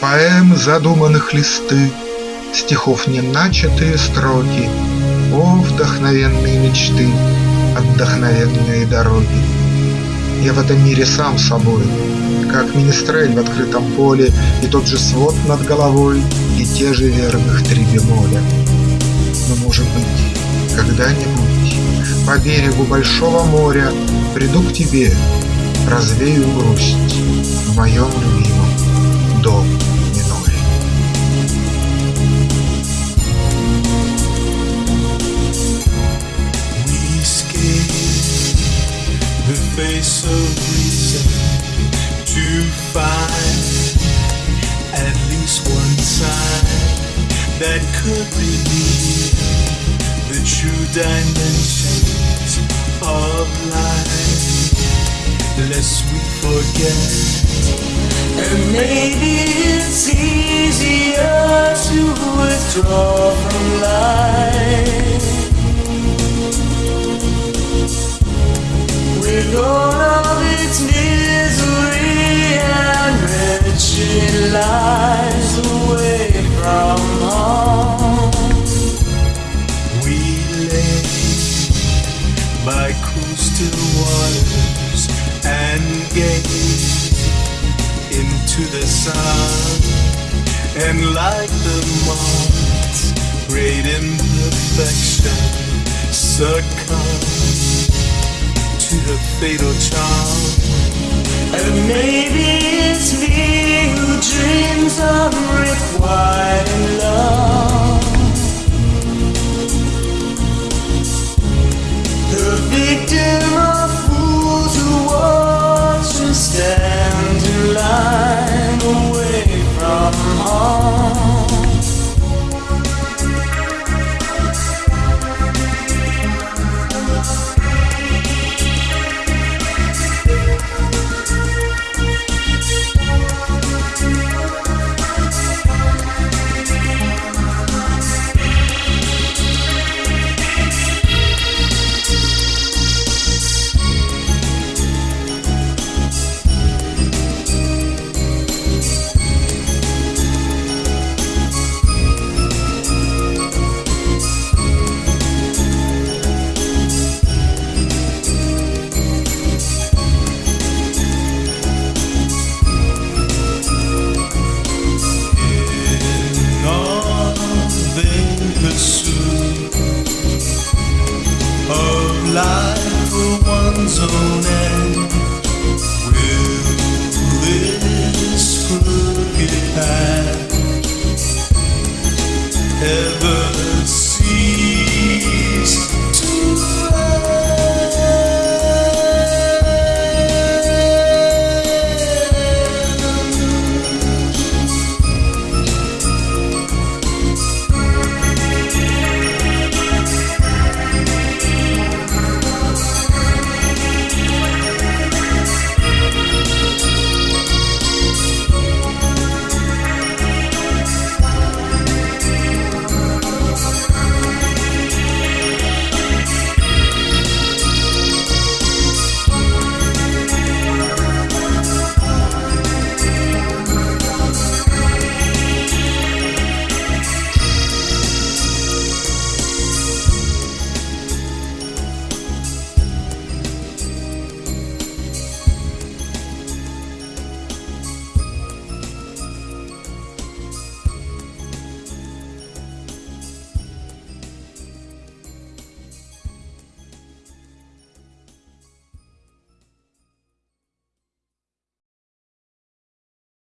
Поэм задуманных листы, Стихов неначатые строки, О, вдохновенные мечты, Отдохновенные дороги. Я в этом мире сам собой, Как министрель в открытом поле, И тот же свод над головой, И те же верных три бемоля. Но, может быть, когда-нибудь По берегу большого моря Приду к тебе, развею грусть В моем любимом доме. Face of reason to find at least one sign that could reveal the true dimensions of life. Lest we forget, and maybe it's easier to withdraw from life by coastal waters and gaze into the sun, and like the moth's great imperfection succumb to the fatal charm. And maybe it's me who dreams of life for one's own end.